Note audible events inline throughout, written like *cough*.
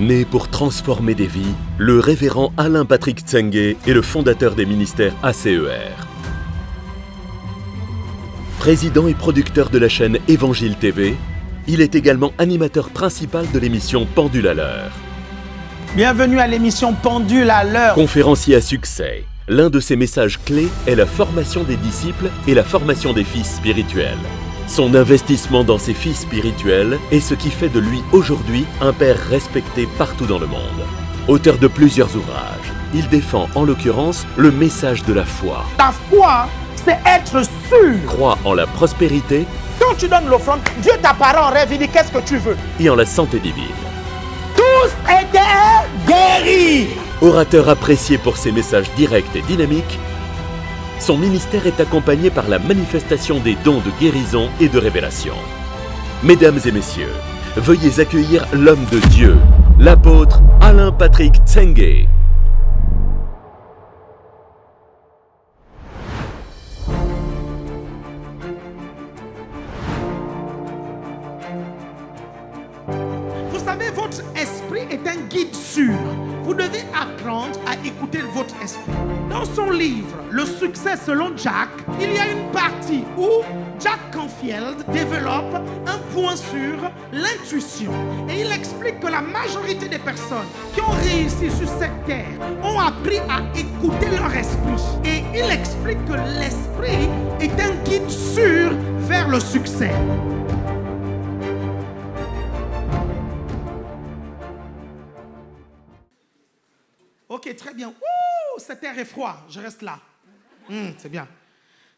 Né pour transformer des vies, le révérend Alain Patrick Tsenge est le fondateur des ministères ACER. Président et producteur de la chaîne Évangile TV, il est également animateur principal de l'émission Pendule à l'heure. Bienvenue à l'émission Pendule à l'heure. Conférencier à succès, l'un de ses messages clés est la formation des disciples et la formation des fils spirituels. Son investissement dans ses fils spirituels est ce qui fait de lui aujourd'hui un père respecté partout dans le monde. Auteur de plusieurs ouvrages, il défend en l'occurrence le message de la foi. Ta foi, c'est être sûr. Croit en la prospérité Quand tu donnes l'offrande, Dieu t'apparaît en rêve, il dit qu'est-ce que tu veux? et en la santé divine. Tous étaient guéris. Orateur apprécié pour ses messages directs et dynamiques, son ministère est accompagné par la manifestation des dons de guérison et de révélation. Mesdames et messieurs, veuillez accueillir l'homme de Dieu, l'apôtre Alain Patrick Tsenge. Succès selon Jack, il y a une partie où Jack Canfield développe un point sur l'intuition. Et il explique que la majorité des personnes qui ont réussi sur cette terre ont appris à écouter leur esprit. Et il explique que l'esprit est un guide sûr vers le succès. Ok, très bien. Ouh, cet air est froid. Je reste là. Hmm, c'est bien.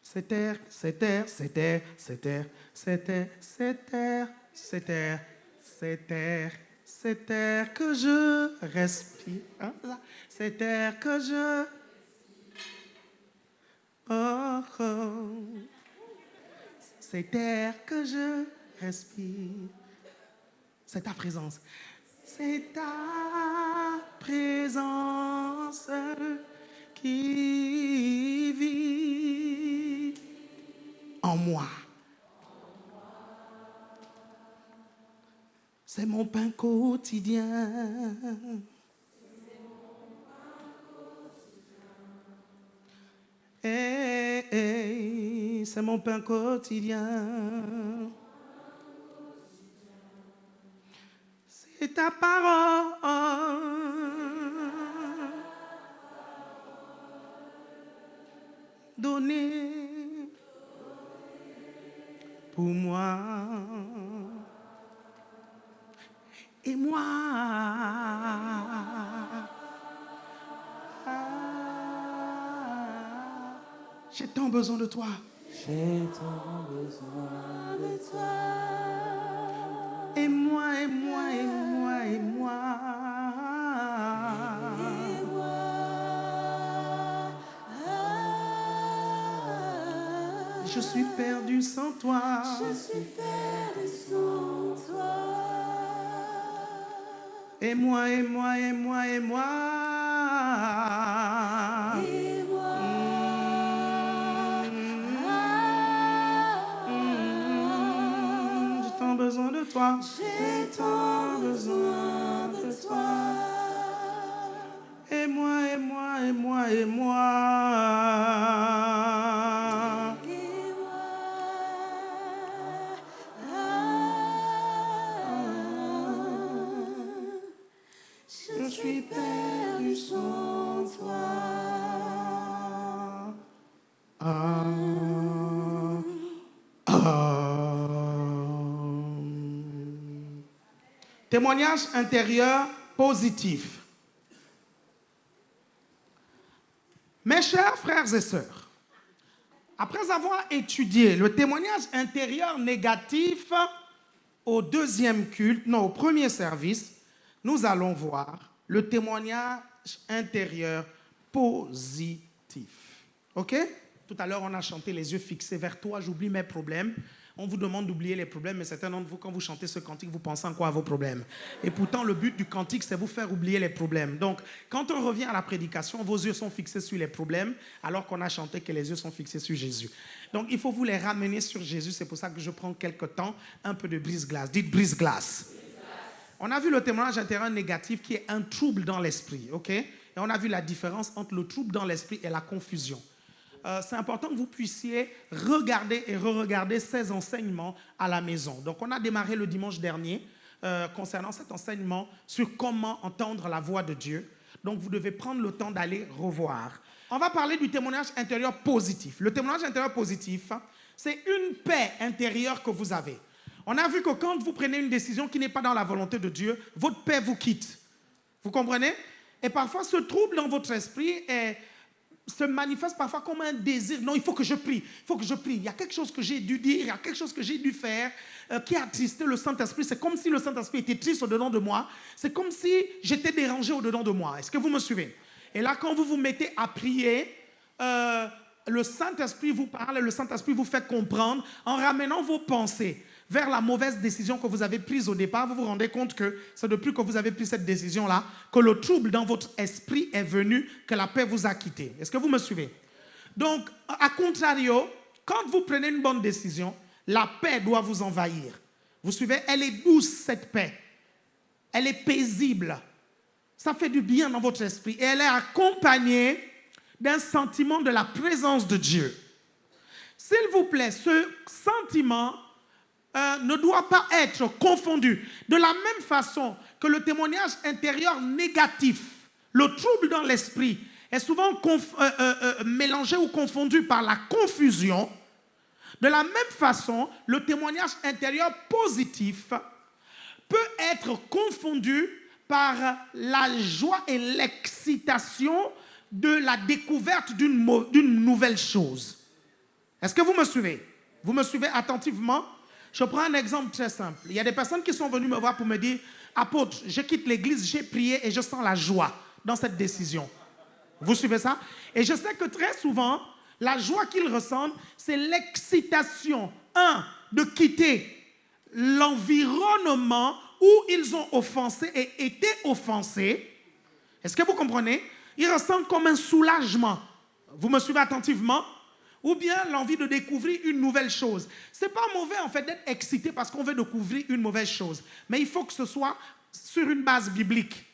Cet air, cet air, cet air, cet air, cet air, cet air, cet air, cet air, cet air que je respire. Hein, c'est air que je. Oh, oh. Cet air que je respire. C'est ta présence. C'est ta présence qui vit en moi. C'est mon pain quotidien. Eh, c'est mon pain quotidien. C'est ta parole. Donnée pour moi. Et moi. Ah, J'ai tant besoin de toi. J'ai tant besoin de toi. Et moi, et moi, et moi, Je suis perdu sans toi. je suis perdu sans toi. Et moi, et moi, et moi, et moi. Et moi, Mm, J'ai tant besoin de toi. j'ai tant besoin de toi. Et moi, et moi, et moi, et moi. Témoignage intérieur positif. Mes chers frères et sœurs, après avoir étudié le témoignage intérieur négatif au deuxième culte, non, au premier service, nous allons voir le témoignage intérieur positif. OK? Tout à l'heure, on a chanté les yeux fixés vers toi, j'oublie mes problèmes. On vous demande d'oublier les problèmes, mais certains d'entre vous, quand vous chantez ce cantique, vous pensez encore à vos problèmes? Et pourtant, le but du cantique, c'est vous faire oublier les problèmes. Donc, quand on revient à la prédication, vos yeux sont fixés sur les problèmes, alors qu'on a chanté que les yeux sont fixés sur Jésus. Donc, il faut vous les ramener sur Jésus. C'est pour ça que je prends quelques temps, un peu de brise-glace. Dites brise-glace. On a vu le témoignage intérieur négatif qui est un trouble dans l'esprit, ok? Et on a vu la différence entre le trouble dans l'esprit et la confusion. Euh, c'est important que vous puissiez regarder et re-regarder ces enseignements à la maison. Donc, on a démarré le dimanche dernier euh, concernant cet enseignement sur comment entendre la voix de Dieu. Donc, vous devez prendre le temps d'aller revoir. On va parler du témoignage intérieur positif. Le témoignage intérieur positif, c'est une paix intérieure que vous avez. On a vu que quand vous prenez une décision qui n'est pas dans la volonté de Dieu, votre paix vous quitte. Vous comprenez? Et parfois, ce trouble dans votre esprit se manifeste parfois comme un désir. Non, il faut que je prie, il faut que je prie. Il y a quelque chose que j'ai dû dire, il y a quelque chose que j'ai dû faire euh, qui a attristé le Saint-Esprit. C'est comme si le Saint-Esprit était triste au-dedans de moi. C'est comme si j'étais dérangé au-dedans de moi. Est-ce que vous me suivez? Et là, quand vous vous mettez à prier, euh, le Saint-Esprit vous parle, le Saint-Esprit vous fait comprendre en ramenant vos pensées vers la mauvaise décision que vous avez prise au départ, vous vous rendez compte que c'est depuis que vous avez pris cette décision-là que le trouble dans votre esprit est venu, que la paix vous a quitté. Est-ce que vous me suivez? Donc, à contrario, quand vous prenez une bonne décision, la paix doit vous envahir. Vous suivez? Elle est douce, cette paix. Elle est paisible. Ça fait du bien dans votre esprit. Et elle est accompagnée d'un sentiment de la présence de Dieu. S'il vous plaît, ce sentiment euh, ne doit pas être confondu. De la même façon que le témoignage intérieur négatif, le trouble dans l'esprit, est souvent euh, euh, mélangé ou confondu par la confusion, de la même façon, le témoignage intérieur positif peut être confondu par la joie et l'excitation de la découverte d'une nouvelle chose. Est-ce que vous me suivez? Vous me suivez attentivement? Je prends un exemple très simple. Il y a des personnes qui sont venues me voir pour me dire, apôtre, je quitte l'église, j'ai prié et je sens la joie dans cette décision. Vous suivez ça? Et je sais que très souvent, la joie qu'ils ressentent, c'est l'excitation, un, de quitter l'environnement où ils ont offensé et été offensés. Est-ce que vous comprenez? Ils ressentent comme un soulagement. Vous me suivez attentivement? Ou bien l'envie de découvrir une nouvelle chose. Ce n'est pas mauvais en fait d'être excité parce qu'on veut découvrir une mauvaise chose, mais il faut que ce soit sur une base biblique.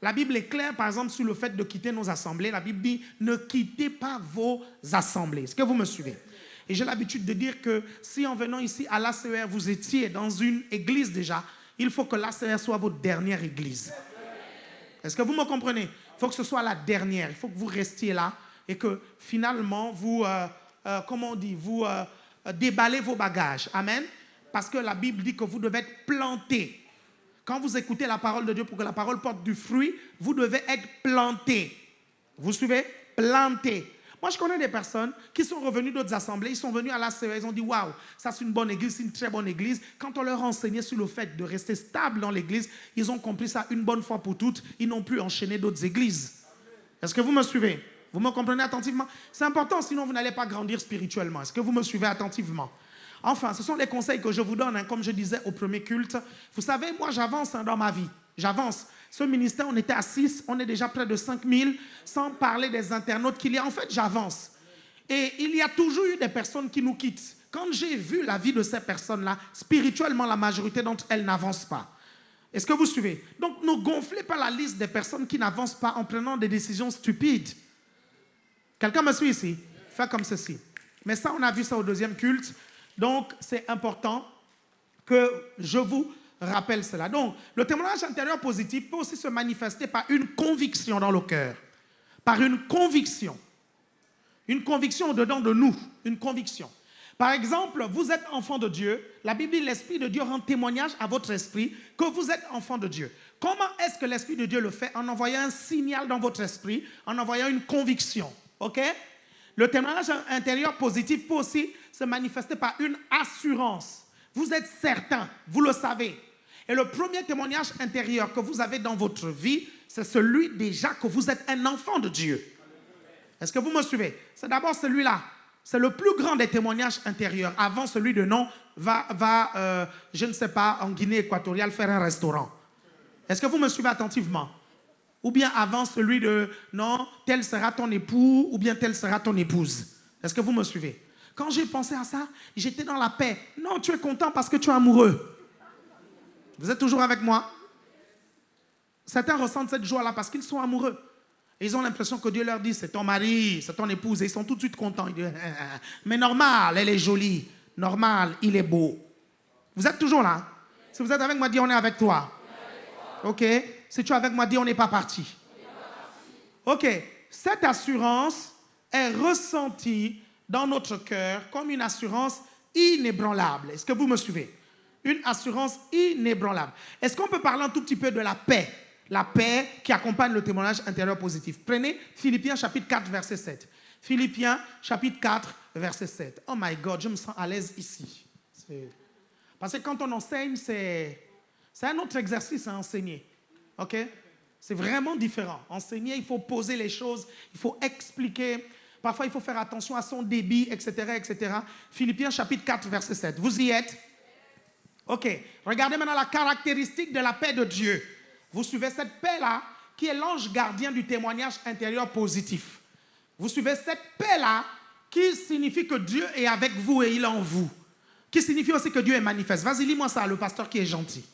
La Bible est claire, par exemple, sur le fait de quitter nos assemblées. La Bible dit, ne quittez pas vos assemblées. Est-ce que vous me suivez? Et j'ai l'habitude de dire que si en venant ici à l'ACR, vous étiez dans une église déjà, il faut que l'ACR soit votre dernière église. Est-ce que vous me comprenez? Il faut que ce soit la dernière. Il faut que vous restiez là et que finalement, vous... Euh, euh, comment on dit, vous euh, euh, déballez vos bagages. Amen. Parce que la Bible dit que vous devez être planté. Quand vous écoutez la parole de Dieu pour que la parole porte du fruit, vous devez être planté. Vous suivez? Planté. Moi, je connais des personnes qui sont revenues d'autres assemblées, ils sont venus à la CE, ils ont dit Waouh, ça c'est une bonne église, c'est une très bonne église. Quand on leur enseignait sur le fait de rester stable dans l'église, ils ont compris ça une bonne fois pour toutes. Ils n'ont plus enchaîné d'autres églises. Est-ce que vous me suivez? Vous me comprenez attentivement? C'est important, sinon vous n'allez pas grandir spirituellement. Est-ce que vous me suivez attentivement? Enfin, ce sont les conseils que je vous donne, hein, comme je disais au premier culte. Vous savez, moi j'avance hein, dans ma vie. J'avance. Ce ministère, on était à 6, on est déjà près de 5000, sans parler des internautes qu'il y a. En fait, j'avance. Et il y a toujours eu des personnes qui nous quittent. Quand j'ai vu la vie de ces personnes-là, spirituellement, la majorité d'entre elles n'avancent pas. Est-ce que vous suivez? Donc, ne gonflez pas la liste des personnes qui n'avancent pas en prenant des décisions stupides. Quelqu'un me suit ici Fais comme ceci. Mais ça, on a vu ça au deuxième culte. Donc, c'est important que je vous rappelle cela. Donc, le témoignage intérieur positif peut aussi se manifester par une conviction dans le cœur. Par une conviction. Une conviction au-dedans de nous. Une conviction. Par exemple, vous êtes enfant de Dieu. La Bible dit l'Esprit de Dieu rend témoignage à votre esprit que vous êtes enfant de Dieu. Comment est-ce que l'Esprit de Dieu le fait? En envoyant un signal dans votre esprit, en envoyant une conviction. OK? Le témoignage intérieur positif peut aussi se manifester par une assurance. Vous êtes certain, vous le savez. Et le premier témoignage intérieur que vous avez dans votre vie, c'est celui déjà que vous êtes un enfant de Dieu. Est-ce que vous me suivez? C'est d'abord celui-là. C'est le plus grand des témoignages intérieurs. Avant celui de non, va, va euh, je ne sais pas, en Guinée équatoriale faire un restaurant. Est-ce que vous me suivez attentivement? Ou bien avant celui de non, tel sera ton époux ou bien tel sera ton épouse. Est-ce que vous me suivez? Quand j'ai pensé à ça, j'étais dans la paix. Non, tu es content parce que tu es amoureux. Vous êtes toujours avec moi? Certains ressentent cette joie-là parce qu'ils sont amoureux. Ils ont l'impression que Dieu leur dit, c'est ton mari, c'est ton épouse, et ils sont tout de suite contents. Ils disent, mais normal, elle est jolie. Normal, il est beau. Vous êtes toujours là? Si vous êtes avec moi, dis, on est avec toi. Ok? Si tu es avec moi, dis, on n'est pas parti. Ok, cette assurance est ressentie dans notre cœur comme une assurance inébranlable. Est-ce que vous me suivez? Une assurance inébranlable. Est-ce qu'on peut parler un tout petit peu de la paix? La paix qui accompagne le témoignage intérieur positif. Prenez Philippiens chapitre 4, verset 7. Philippiens chapitre 4, verset 7. Oh my God, je me sens à l'aise ici. Parce que quand on enseigne, c'est un autre exercice à enseigner. OK? C'est vraiment différent. Enseigner, il faut poser les choses, il faut expliquer. Parfois, il faut faire attention à son débit, etc., etc. Philippiens chapitre 4, verset 7. Vous y êtes? Ok. Regardez maintenant la caractéristique de la paix de Dieu. Vous suivez cette paix-là, qui est l'ange gardien du témoignage intérieur positif. Vous suivez cette paix-là, qui signifie que Dieu est avec vous et il est en vous. Qui signifie aussi que Dieu est manifeste. Vas-y, lis-moi ça, le pasteur qui est gentil.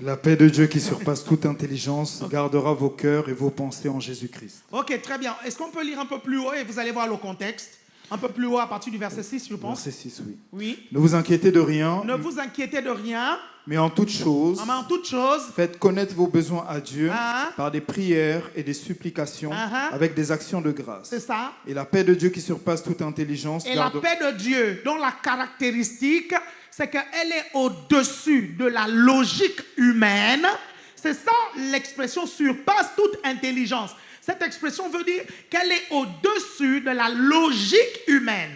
La paix de Dieu qui surpasse toute intelligence gardera vos cœurs et vos pensées en Jésus-Christ. Ok, très bien. Est-ce qu'on peut lire un peu plus haut et vous allez voir le contexte? Un peu plus haut à partir du verset 6, je pense. Verset 6, oui. Oui. Ne vous inquiétez de rien, Ne vous inquiétez de rien, mais en toute chose, mais en toute chose, faites connaître vos besoins à Dieu Ah. par des prières et des supplications Ah. avec des actions de grâce. c'est ça. Et la paix de Dieu qui surpasse toute intelligence Et la paix de Dieu, dont la caractéristique, c'est qu'elle est au-dessus de la logique humaine. C'est ça l'expression surpasse toute intelligence. Cette expression veut dire qu'elle est au-dessus de la logique humaine.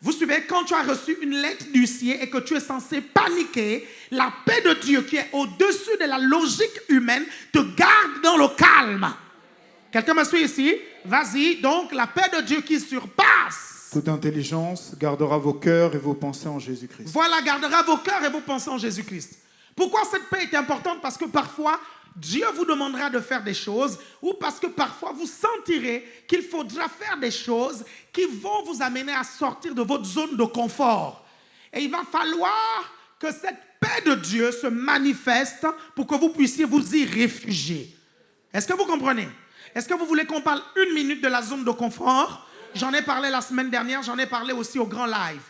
Vous suivez, quand tu as reçu une lettre du ciel et que tu es censé paniquer, la paix de Dieu qui est au-dessus de la logique humaine te garde dans le calme. Quelqu'un me suit ici? Vas-y, donc la paix de Dieu qui surpasse toute intelligence gardera vos cœurs et vos pensées en Jésus-Christ. Voilà, gardera vos cœurs et vos pensées en Jésus-Christ. Pourquoi cette paix est importante? Parce que parfois, Dieu vous demandera de faire des choses ou parce que parfois vous sentirez qu'il faudra faire des choses qui vont vous amener à sortir de votre zone de confort. Et il va falloir que cette paix de Dieu se manifeste pour que vous puissiez vous y réfugier. Est-ce que vous comprenez? Est-ce que vous voulez qu'on parle une minute de la zone de confort? J'en ai parlé la semaine dernière, j'en ai parlé aussi au grand live.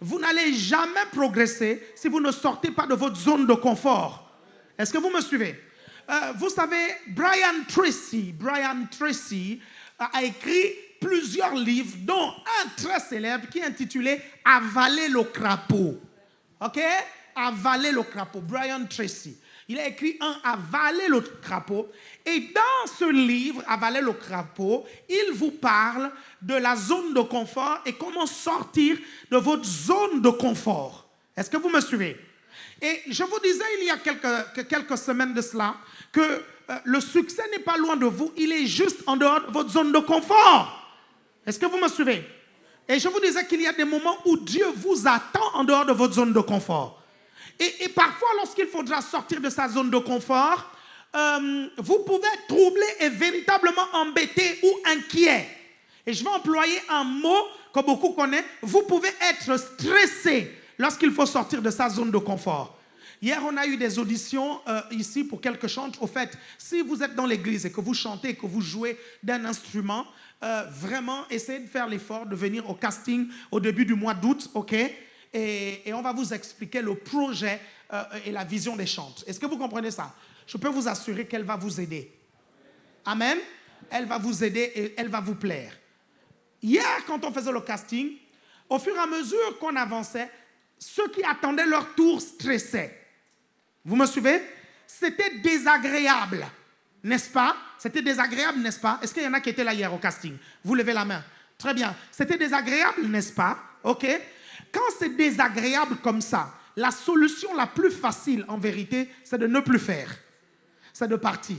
Vous n'allez jamais progresser si vous ne sortez pas de votre zone de confort. Est-ce que vous me suivez? Euh, Vous savez, Brian Tracy, Brian Tracy a a écrit plusieurs livres, dont un très célèbre qui est intitulé Avaler le crapaud. OK? Avaler le crapaud. Brian Tracy. Il a écrit un Avaler le crapaud. Et dans ce livre, Avaler le crapaud, il vous parle de la zone de confort et comment sortir de votre zone de confort. Est-ce que vous me suivez? Et je vous disais il y a quelques, que- quelques semaines de cela que euh, le succès n'est pas loin de vous, il est juste en dehors de votre zone de confort. Est-ce que vous me suivez? Et je vous disais qu'il y a des moments où Dieu vous attend en dehors de votre zone de confort. Et, et parfois, lorsqu'il faudra sortir de sa zone de confort, euh, vous pouvez être troublé et véritablement embêté ou inquiet. Et je vais employer un mot que beaucoup connaissent. Vous pouvez être stressé lorsqu'il faut sortir de sa zone de confort. Hier, on a eu des auditions euh, ici pour quelques chants. Au fait, si vous êtes dans l'église et que vous chantez que vous jouez d'un instrument, euh, vraiment, essayez de faire l'effort de venir au casting au début du mois d'août, ok? Et, on va vous expliquer le projet euh, et la vision des chants. Est-ce que vous comprenez ça? Je peux vous assurer qu'elle va vous aider. Amen? Elle va vous aider et elle va vous plaire. Hier, quand on faisait le casting, au fur et à mesure qu'on avançait, ceux qui attendaient leur tour stressaient. Vous me suivez? C'était désagréable, n'est-ce pas? C'était désagréable, n'est-ce pas? Est-ce qu'il y en a qui étaient là hier au casting? Vous levez la main. Très bien. C'était désagréable, n'est-ce pas? OK Quand c'est désagréable comme ça, la solution la plus facile, en vérité, c'est de ne plus faire. C'est de partir.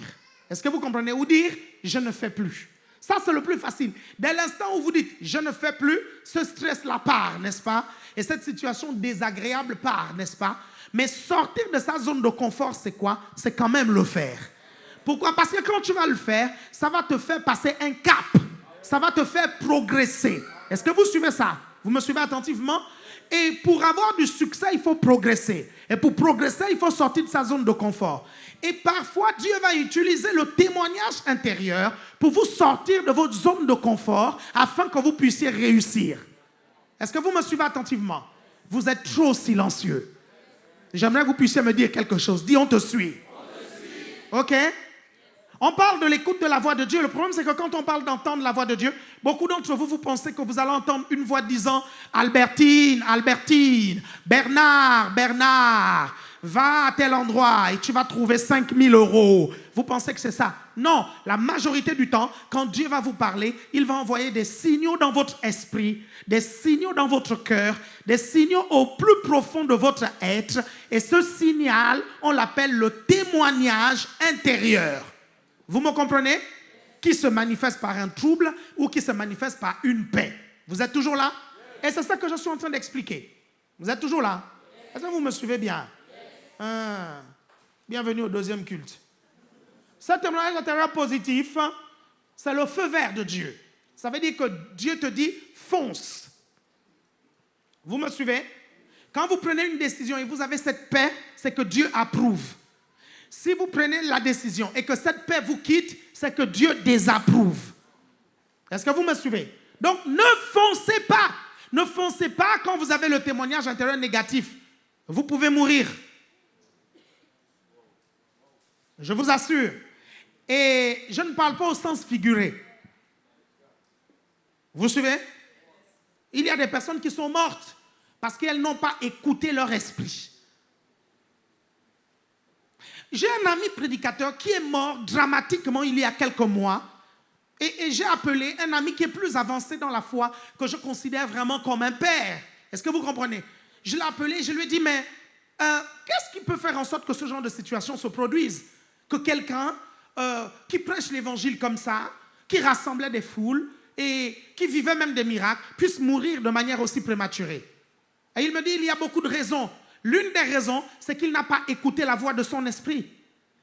Est-ce que vous comprenez? Ou dire, je ne fais plus. Ça, c'est le plus facile. Dès l'instant où vous dites, je ne fais plus, ce stress-là part, n'est-ce pas? Et cette situation désagréable part, n'est-ce pas? Mais sortir de sa zone de confort, c'est quoi? C'est quand même le faire. Pourquoi? Parce que quand tu vas le faire, ça va te faire passer un cap. Ça va te faire progresser. Est-ce que vous suivez ça? Vous me suivez attentivement? Et pour avoir du succès, il faut progresser. Et pour progresser, il faut sortir de sa zone de confort. Et parfois, Dieu va utiliser le témoignage intérieur pour vous sortir de votre zone de confort afin que vous puissiez réussir. Est-ce que vous me suivez attentivement? Vous êtes trop silencieux. J'aimerais que vous puissiez me dire quelque chose. Dis, on te suit. Ok? On parle de l'écoute de la voix de Dieu. Le problème, c'est que quand on parle d'entendre la voix de Dieu, beaucoup d'entre vous, vous pensez que vous allez entendre une voix disant Albertine, Albertine, Bernard, Bernard, va à tel endroit et tu vas trouver 5000 euros. Vous pensez que c'est ça? Non, la majorité du temps, quand Dieu va vous parler, il va envoyer des signaux dans votre esprit, des signaux dans votre cœur, des signaux au plus profond de votre être. Et ce signal, on l'appelle le témoignage intérieur. Vous me comprenez? Qui se manifeste par un trouble ou qui se manifeste par une paix. Vous êtes toujours là? Et c'est ça que je suis en train d'expliquer. Vous êtes toujours là? Est-ce que vous me suivez bien? Ah, bienvenue au deuxième culte. Ce témoignage intérieur positif, c'est le feu vert de Dieu. Ça veut dire que Dieu te dit fonce. Vous me suivez? Quand vous prenez une décision et vous avez cette paix, c'est que Dieu approuve. Si vous prenez la décision et que cette paix vous quitte, c'est que Dieu désapprouve. Est-ce que vous me suivez? Donc ne foncez pas. Ne foncez pas quand vous avez le témoignage intérieur négatif. Vous pouvez mourir. Je vous assure. Et je ne parle pas au sens figuré. Vous suivez? Il y a des personnes qui sont mortes parce qu'elles n'ont pas écouté leur esprit. J'ai un ami prédicateur qui est mort dramatiquement il y a quelques mois. Et, j'ai appelé un ami qui est plus avancé dans la foi, que je considère vraiment comme un père. Est-ce que vous comprenez? Je l'ai appelé, je lui ai dit, mais euh, qu'est-ce qui peut faire en sorte que ce genre de situation se produise? Que quelqu'un euh, qui prêche l'évangile comme ça, qui rassemblait des foules et qui vivait même des miracles, puisse mourir de manière aussi prématurée? Et il me dit, il y a beaucoup de raisons. L'une des raisons, c'est qu'il n'a pas écouté la voix de son esprit.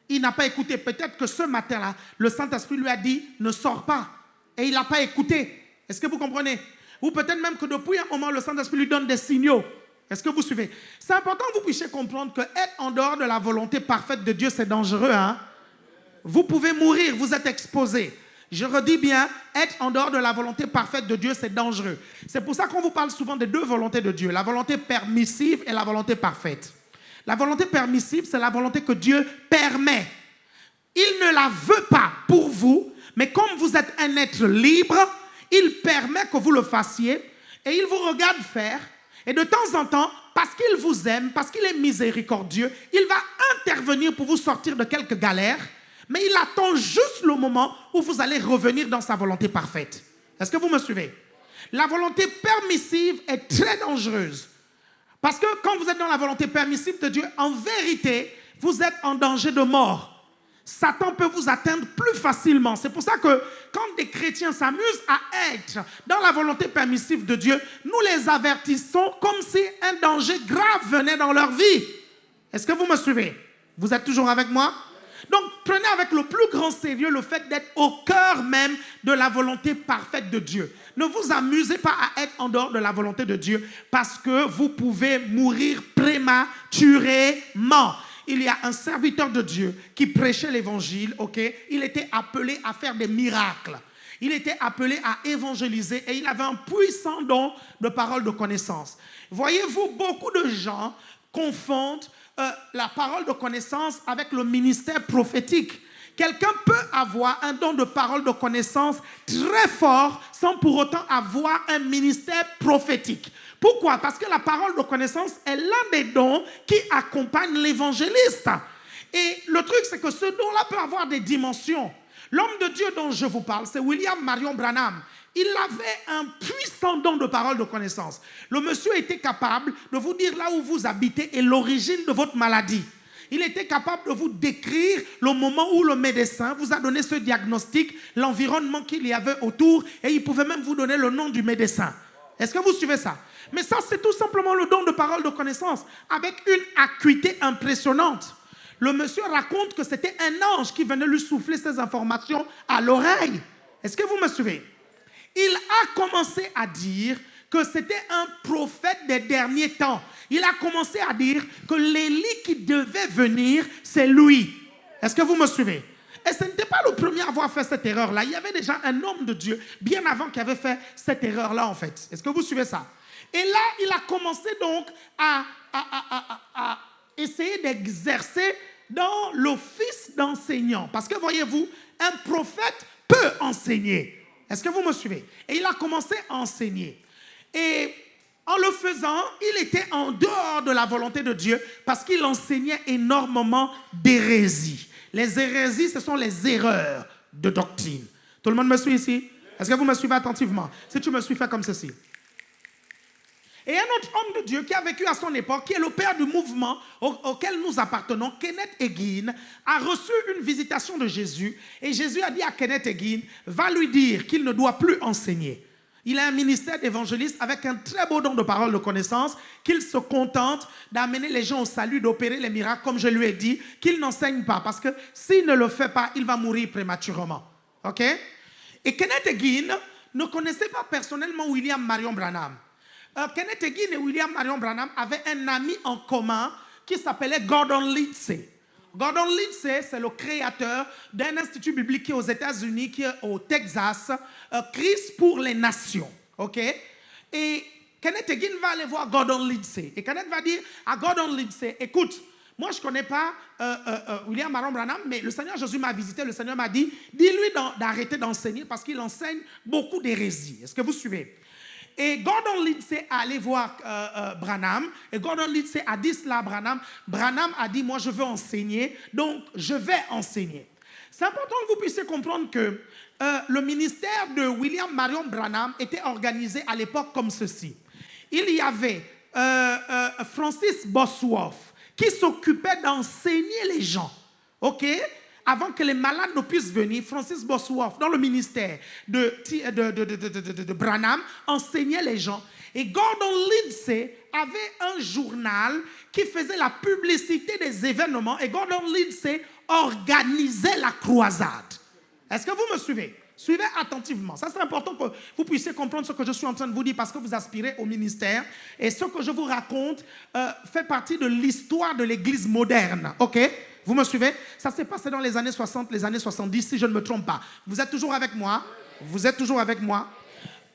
Il n'a pas écouté. Peut-être que ce matin-là, le Saint-Esprit lui a dit, ne sors pas. Et il n'a pas écouté. Est-ce que vous comprenez? Ou peut-être même que depuis un moment, le Saint-Esprit lui donne des signaux. Est-ce que vous suivez? C'est important que vous puissiez comprendre que être en dehors de la volonté parfaite de Dieu, c'est dangereux. Hein? Vous pouvez mourir, vous êtes exposé. Je redis bien, être en dehors de la volonté parfaite de Dieu, c'est dangereux. C'est pour ça qu'on vous parle souvent des deux volontés de Dieu, la volonté permissive et la volonté parfaite. La volonté permissive, c'est la volonté que Dieu permet. Il ne la veut pas pour vous, mais comme vous êtes un être libre, il permet que vous le fassiez et il vous regarde faire et de temps en temps, parce qu'il vous aime, parce qu'il est miséricordieux, il va intervenir pour vous sortir de quelques galères, mais il attend juste le moment où vous allez revenir dans sa volonté parfaite. Est-ce que vous me suivez? La volonté permissive est très dangereuse. Parce que quand vous êtes dans la volonté permissive de Dieu, en vérité, vous êtes en danger de mort. Satan peut vous atteindre plus facilement. C'est pour ça que quand des chrétiens s'amusent à être dans la volonté permissive de Dieu, nous les avertissons comme si un danger grave venait dans leur vie. Est-ce que vous me suivez? Vous êtes toujours avec moi? Donc prenez avec le plus grand sérieux le fait d'être au cœur même de la volonté parfaite de Dieu. Ne vous amusez pas à être en dehors de la volonté de Dieu parce que vous pouvez mourir prématurément il y a un serviteur de Dieu qui prêchait l'évangile, ok? Il était appelé à faire des miracles. Il était appelé à évangéliser et il avait un puissant don de parole de connaissance. Voyez-vous, beaucoup de gens confondent euh, la parole de connaissance avec le ministère prophétique. Quelqu'un peut avoir un don de parole de connaissance très fort sans pour autant avoir un ministère prophétique. Pourquoi? Parce que la parole de connaissance est l'un des dons qui accompagne l'évangéliste. Et le truc, c'est que ce don-là peut avoir des dimensions. L'homme de Dieu dont je vous parle, c'est William Marion Branham. Il avait un puissant don de parole de connaissance. Le monsieur était capable de vous dire là où vous habitez et l'origine de votre maladie. Il était capable de vous décrire le moment où le médecin vous a donné ce diagnostic, l'environnement qu'il y avait autour, et il pouvait même vous donner le nom du médecin. Est-ce que vous suivez ça? Mais ça, c'est tout simplement le don de parole de connaissance, avec une acuité impressionnante. Le monsieur raconte que c'était un ange qui venait lui souffler ces informations à l'oreille. Est-ce que vous me suivez? Il a commencé à dire que c'était un prophète des derniers temps. Il a commencé à dire que l'Élie qui devait venir, c'est lui. Est-ce que vous me suivez? Et ce n'était pas le premier à avoir fait cette erreur-là. Il y avait déjà un homme de Dieu bien avant qui avait fait cette erreur-là, en fait. Est-ce que vous suivez ça? Et là, il a commencé donc à, à- essayer d'exercer dans l'office d'enseignant. Parce que voyez-vous, un prophète peut enseigner. Est-ce que vous me suivez? Et il a commencé à enseigner. Et en le faisant, il était en dehors de la volonté de Dieu parce qu'il enseignait énormément d'hérésies. Les hérésies, ce sont les erreurs de doctrine. Tout le monde me suit ici? Est-ce que vous me suivez attentivement? Si tu me suis, fais comme ceci. Et un autre homme de Dieu qui a vécu à son époque, qui est le père du mouvement au- auquel nous appartenons, Kenneth Hagin, a reçu une visitation de Jésus. Et Jésus a dit à Kenneth Hagin, va lui dire qu'il ne doit plus enseigner. Il a un ministère d'évangéliste avec un très beau don de parole de connaissance, qu'il se contente d'amener les gens au salut, d'opérer les miracles, comme je lui ai dit, qu'il n'enseigne pas, parce que s'il ne le fait pas, il va mourir prématurément. OK? Et Kenneth Hagin ne connaissait pas personnellement William Marion Branham. Euh, Kenneth Hagin et William Marion Branham avaient un ami en commun qui s'appelait Gordon Lindsay. Gordon Lindsay, c'est le créateur d'un institut biblique aux États-Unis, qui au Texas, euh, Christ pour les nations. OK? Et Kenneth Hagin va aller voir Gordon Lindsay. Et Kenneth va dire à Gordon Lindsay, écoute, moi, je ne connais pas euh, euh, William Marion Branham, mais le Seigneur Jésus m'a visité. Le Seigneur m'a dit, dis-lui d'arrêter d'enseigner parce qu'il enseigne beaucoup d'hérésies. Est-ce que vous suivez? Et Gordon Lindsay a allé voir euh, euh, Branham. Et Gordon Lindsay a dit cela à Branham. Branham a dit, moi je veux enseigner, donc je vais enseigner. C'est important que vous puissiez comprendre que euh, le ministère de William Marion Branham était organisé à l'époque comme ceci. Il y avait Francis Bosworth qui s'occupait d'enseigner les gens. OK? Avant que les malades ne puissent venir, Francis Bosworth, dans le ministère de, de, de, de, Branham, enseignait les gens. Et Gordon Lindsay avait un journal qui faisait la publicité des événements. Et Gordon Lindsay organisait la croisade. Est-ce que vous me suivez? Suivez attentivement. Ça, c'est important que vous puissiez comprendre ce que je suis en train de vous dire parce que vous aspirez au ministère. Et ce que je vous raconte euh, fait partie de l'histoire de l'Église moderne. OK? Vous me suivez? Ça s'est passé dans les années 60, les années 70, si je ne me trompe pas. Vous êtes toujours avec moi? Vous êtes toujours avec moi?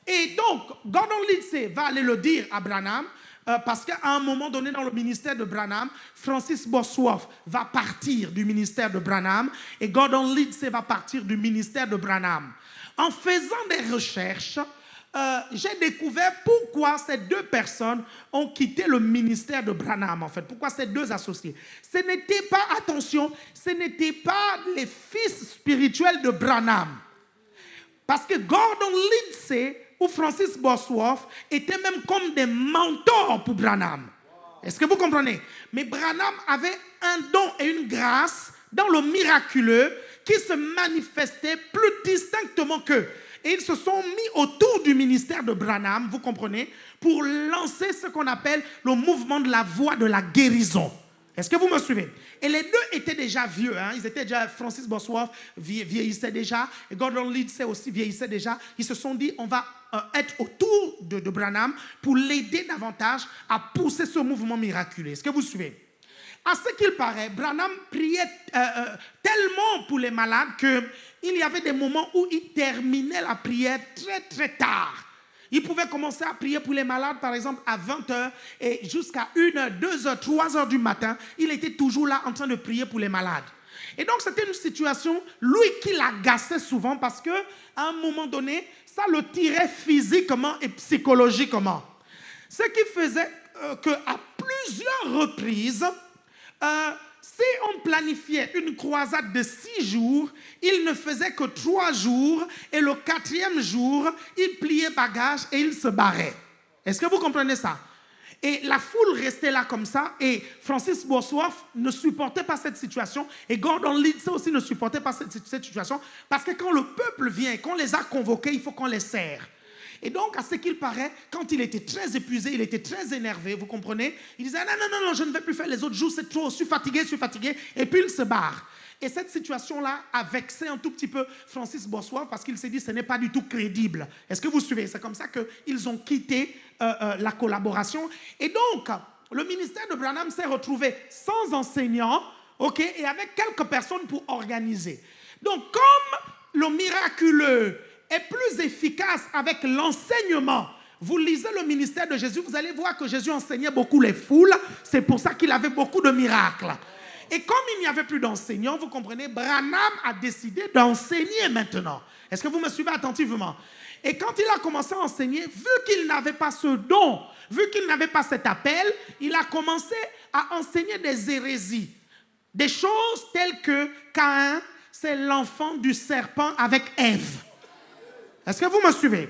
Et donc, Gordon Lindsay va aller le dire à Branham. euh, parce qu'à un moment donné dans le ministère de Branham, Francis Bosworth va partir du ministère de Branham et Gordon Lindsay va partir du ministère de Branham. En faisant des recherches, euh, j'ai découvert pourquoi ces deux personnes ont quitté le ministère de Branham, en fait. Pourquoi ces deux associés. Ce n'était pas, attention, ce n'était pas les fils spirituels de Branham. Parce que Gordon Lindsay ou Francis Bosworth étaient même comme des mentors pour Branham. Est-ce que vous comprenez? Mais Branham avait un don et une grâce dans le miraculeux qui se manifestait plus distinctement qu'eux. Et ils se sont mis autour du ministère de Branham, vous comprenez, pour lancer ce qu'on appelle le mouvement de la voie de la guérison. Est-ce que vous me suivez? Et les deux étaient déjà vieux. hein. Ils étaient déjà, Francis Bosworth vie- vieillissait déjà, et Gordon Lindsay aussi vieillissait déjà. Ils se sont dit, on va euh, être autour de, Branham pour l'aider davantage à pousser ce mouvement miraculeux. Est-ce que vous suivez? À ce qu'il paraît, Branham priait euh, euh, tellement pour les malades qu'il y avait des moments où il terminait la prière très très tard. Il pouvait commencer à prier pour les malades, par exemple, à 20h et jusqu'à 1h, 2h, 3h du matin. Il était toujours là en train de prier pour les malades. Et donc, c'était une situation, lui, qui l'agaçait souvent parce que à un moment donné, ça le tirait physiquement et psychologiquement. Ce qui faisait euh, qu'à plusieurs reprises, euh, si on planifiait une croisade de six jours, il ne faisait que trois jours et le quatrième jour, il pliait bagage et il se barrait. Est-ce que vous comprenez ça? Et la foule restait là comme ça et Francis Bosworth ne supportait pas cette situation et Gordon Lindsay aussi ne supportait pas cette, cette situation parce que quand le peuple vient et qu'on les a convoqués, il faut qu'on les serre. Et donc, à ce qu'il paraît, quand il était très épuisé, il était très énervé, vous comprenez Il disait, non, non, non, non, je ne vais plus faire les autres jours, c'est trop, je suis fatigué, je suis fatigué. Et puis il se barre. Et cette situation-là a vexé un tout petit peu Francis Bossois parce qu'il s'est dit ce n'est pas du tout crédible. Est-ce que vous suivez? C'est comme ça qu'ils ont quitté euh, euh, la collaboration. Et donc, le ministère de Branham s'est retrouvé sans enseignant, ok, et avec quelques personnes pour organiser. Donc, comme le miraculeux est plus efficace avec l'enseignement, vous lisez le ministère de Jésus, vous allez voir que Jésus enseignait beaucoup les foules. C'est pour ça qu'il avait beaucoup de miracles. Et comme il n'y avait plus d'enseignants, vous comprenez, Branham a décidé d'enseigner maintenant. Est-ce que vous me suivez attentivement? Et quand il a commencé à enseigner, vu qu'il n'avait pas ce don, vu qu'il n'avait pas cet appel, il a commencé à enseigner des hérésies. Des choses telles que Caïn, c'est l'enfant du serpent avec Ève. Est-ce que vous me suivez?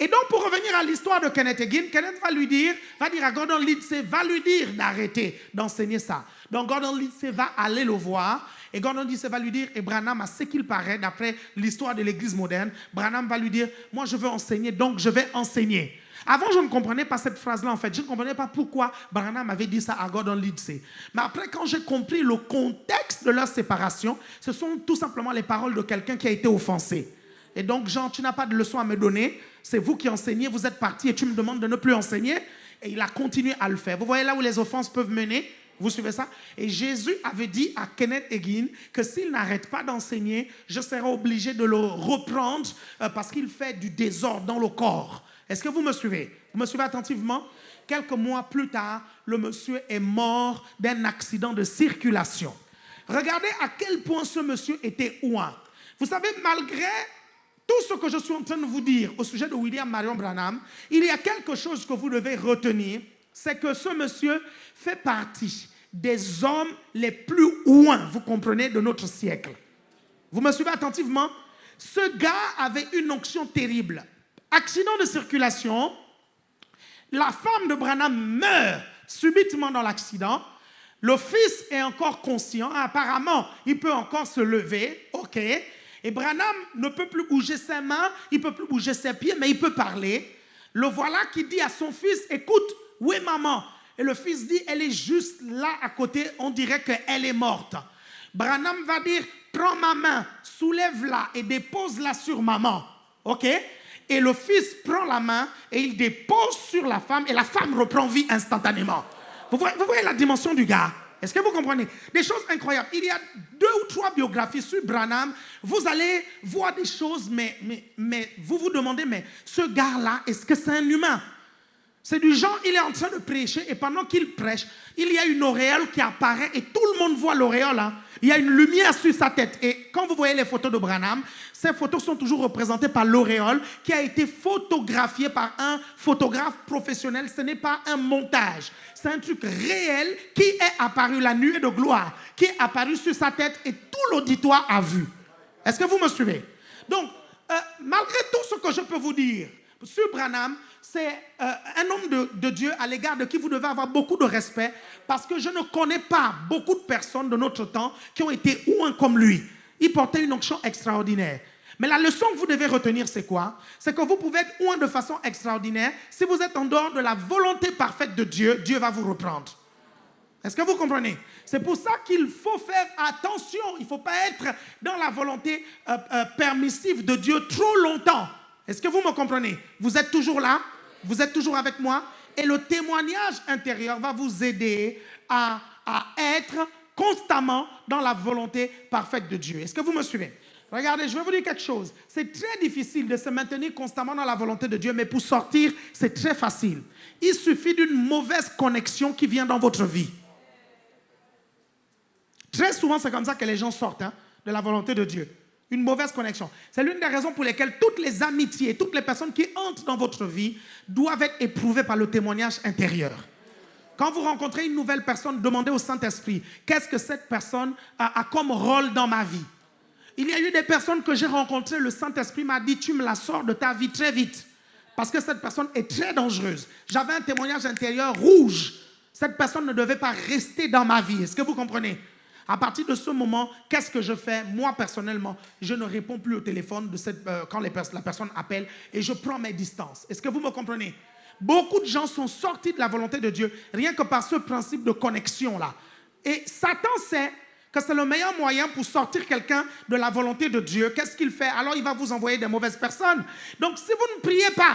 Et donc, pour revenir à l'histoire de Kenneth Hagin, Kenneth va lui dire, va dire à Gordon Lindsay, va lui dire d'arrêter d'enseigner ça. Donc, Gordon Lindsay va aller le voir. Et Gordon Lindsay va lui dire, et Branham, à ce qu'il paraît, d'après l'histoire de l'Église moderne, Branham va lui dire, moi je veux enseigner, donc je vais enseigner. Avant, je ne comprenais pas cette phrase-là, en fait. Je ne comprenais pas pourquoi Branham avait dit ça à Gordon Lindsay. Mais après, quand j'ai compris le contexte de leur séparation, ce sont tout simplement les paroles de quelqu'un qui a été offensé. Et donc, Jean, tu n'as pas de leçon à me donner. C'est vous qui enseignez, vous êtes parti et tu me demandes de ne plus enseigner. Et il a continué à le faire. Vous voyez là où les offenses peuvent mener? Vous suivez ça? Et Jésus avait dit à Kenneth Hagin que s'il n'arrête pas d'enseigner, je serai obligé de le reprendre euh, parce qu'il fait du désordre dans le corps. Est-ce que vous me suivez? Vous me suivez attentivement? Quelques mois plus tard, le monsieur est mort d'un accident de circulation. Regardez à quel point ce monsieur était ouin. Vous savez, malgré tout ce que je suis en train de vous dire au sujet de William Marion Branham, il y a quelque chose que vous devez retenir, c'est que ce monsieur fait partie des hommes les plus ouins, vous comprenez, de notre siècle. Vous me suivez attentivement? Ce gars avait une onction terrible. Accident de circulation, la femme de Branham meurt subitement dans l'accident. Le fils est encore conscient, apparemment, il peut encore se lever, ok. Et Branham ne peut plus bouger ses mains, il peut plus bouger ses pieds, mais il peut parler. Le voilà qui dit à son fils, écoute, où est maman? Et le fils dit, elle est juste là à côté, on dirait qu'elle est morte. Branham va dire, prends ma main, soulève-la et dépose-la sur maman. OK? Et le fils prend la main et il dépose sur la femme et la femme reprend vie instantanément. Vous voyez la dimension du gars? Est-ce que vous comprenez? Des choses incroyables. Il y a deux ou trois biographies sur Branham. Vous allez voir des choses, mais, mais, vous vous demandez, mais ce gars-là, est-ce que c'est un humain? C'est du genre, il est en train de prêcher et pendant qu'il prêche, il y a une auréole qui apparaît et tout le monde voit l'auréole. Hein. Il y a une lumière sur sa tête. Et quand vous voyez les photos de Branham, ces photos sont toujours représentées par l'auréole qui a été photographiée par un photographe professionnel. Ce n'est pas un montage. C'est un truc réel qui est apparu, la nuée de gloire, qui est apparu sur sa tête et tout l'auditoire a vu. Est-ce que vous me suivez? Donc, euh, malgré tout ce que je peux vous dire sur Branham, c'est euh, un homme de, Dieu à l'égard de qui vous devez avoir beaucoup de respect parce que je ne connais pas beaucoup de personnes de notre temps qui ont été ouins comme lui. Il portait une onction extraordinaire. Mais la leçon que vous devez retenir, c'est quoi? C'est que vous pouvez être ouin de façon extraordinaire. Si vous êtes en dehors de la volonté parfaite de Dieu, Dieu va vous reprendre. Est-ce que vous comprenez? C'est pour ça qu'il faut faire attention. Il ne faut pas être dans la volonté euh, euh, permissive de Dieu trop longtemps. Est-ce que vous me comprenez? Vous êtes toujours là? Vous êtes toujours avec moi? Et le témoignage intérieur va vous aider à, être constamment dans la volonté parfaite de Dieu. Est-ce que vous me suivez? Regardez, je vais vous dire quelque chose. C'est très difficile de se maintenir constamment dans la volonté de Dieu, mais pour sortir, c'est très facile. Il suffit d'une mauvaise connexion qui vient dans votre vie. Très souvent, c'est comme ça que les gens sortent hein, de la volonté de Dieu une mauvaise connexion. C'est l'une des raisons pour lesquelles toutes les amitiés, toutes les personnes qui entrent dans votre vie doivent être éprouvées par le témoignage intérieur. Quand vous rencontrez une nouvelle personne, demandez au Saint-Esprit, qu'est-ce que cette personne a, comme rôle dans ma vie? Il y a eu des personnes que j'ai rencontrées, le Saint-Esprit m'a dit, tu me la sors de ta vie très vite, parce que cette personne est très dangereuse. J'avais un témoignage intérieur rouge. Cette personne ne devait pas rester dans ma vie. Est-ce que vous comprenez? À partir de ce moment, qu'est-ce que je fais Moi, personnellement, je ne réponds plus au téléphone de cette, euh, quand la personne appelle et je prends mes distances. Est-ce que vous me comprenez? Beaucoup de gens sont sortis de la volonté de Dieu rien que par ce principe de connexion-là. Et Satan sait que c'est le meilleur moyen pour sortir quelqu'un de la volonté de Dieu. Qu'est-ce qu'il fait? Alors il va vous envoyer des mauvaises personnes. Donc si vous ne priez pas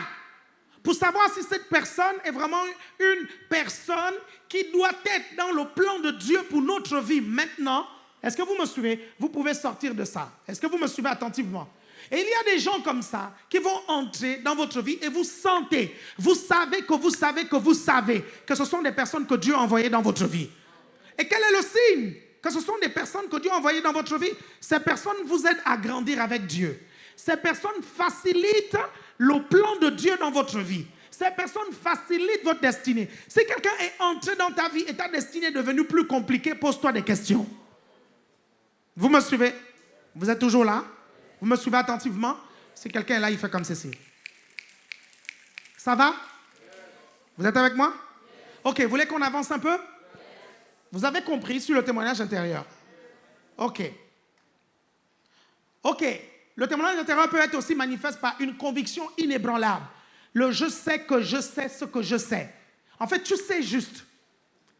pour savoir si cette personne est vraiment une personne qui doit être dans le plan de Dieu pour notre vie maintenant, est-ce que vous me suivez? Vous pouvez sortir de ça. Est-ce que vous me suivez attentivement? Et il y a des gens comme ça qui vont entrer dans votre vie et vous sentez, vous savez que vous savez que vous savez que ce sont des personnes que Dieu a envoyées dans votre vie. Et quel est le signe que ce sont des personnes que Dieu a envoyées dans votre vie? Ces personnes vous aident à grandir avec Dieu. Ces personnes facilitent le plan de Dieu dans votre vie. Ces personnes facilitent votre destinée. Si quelqu'un est entré dans ta vie et ta destinée est devenue plus compliquée, pose-toi des questions. Vous me suivez? Vous êtes toujours là? Vous me suivez attentivement? Si quelqu'un est là, il fait comme ceci. Ça va? Vous êtes avec moi? Ok, vous voulez qu'on avance un peu? Vous avez compris sur le témoignage intérieur Ok. Ok. Le témoignage intérieur peut être aussi manifeste par une conviction inébranlable. Le je sais que je sais ce que je sais. En fait, tu sais juste.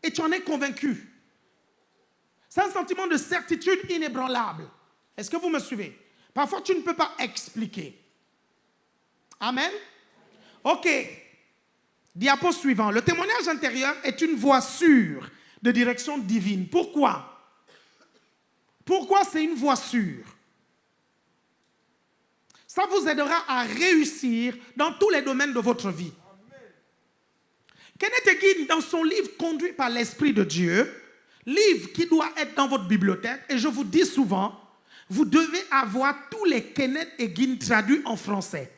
Et tu en es convaincu. C'est un sentiment de certitude inébranlable. Est-ce que vous me suivez? Parfois, tu ne peux pas expliquer. Amen? Ok. Diapo suivant. Le témoignage intérieur est une voie sûre de direction divine. Pourquoi? Pourquoi c'est une voie sûre? Ça vous aidera à réussir dans tous les domaines de votre vie. Kenneth Hagin, dans son livre Conduit par l'Esprit de Dieu, livre qui doit être dans votre bibliothèque, et je vous dis souvent, vous devez avoir tous les Kenneth Hagin traduits en français.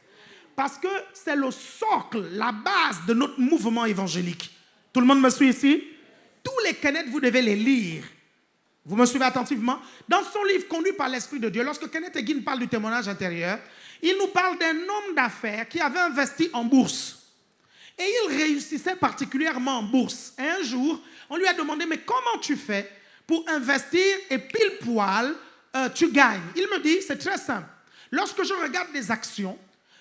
Parce que c'est le socle, la base de notre mouvement évangélique. Tout le monde me suit ici? Tous les Kenneth, vous devez les lire. Vous me suivez attentivement? Dans son livre Conduit par l'Esprit de Dieu, lorsque Kenneth Hagin parle du témoignage intérieur, il nous parle d'un homme d'affaires qui avait investi en bourse. Et il réussissait particulièrement en bourse. Et un jour, on lui a demandé, mais comment tu fais pour investir et pile poil, euh, tu gagnes? Il me dit, c'est très simple. Lorsque je regarde des actions,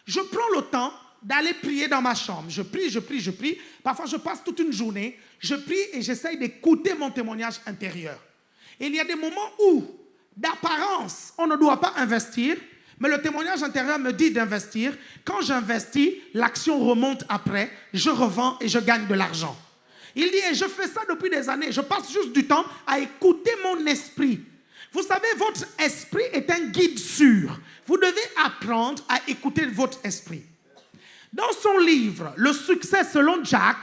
je prends le temps d'aller prier dans ma chambre. Je prie, je prie, je prie. Parfois, je passe toute une journée, je prie et j'essaye d'écouter mon témoignage intérieur. Et il y a des moments où, d'apparence, on ne doit pas investir, mais le témoignage intérieur me dit d'investir. Quand j'investis, l'action remonte après, je revends et je gagne de l'argent. Il dit, et je fais ça depuis des années, je passe juste du temps à écouter mon esprit. Vous savez, votre esprit est un guide sûr. Vous devez apprendre à écouter votre esprit. Dans son livre, Le succès selon Jack,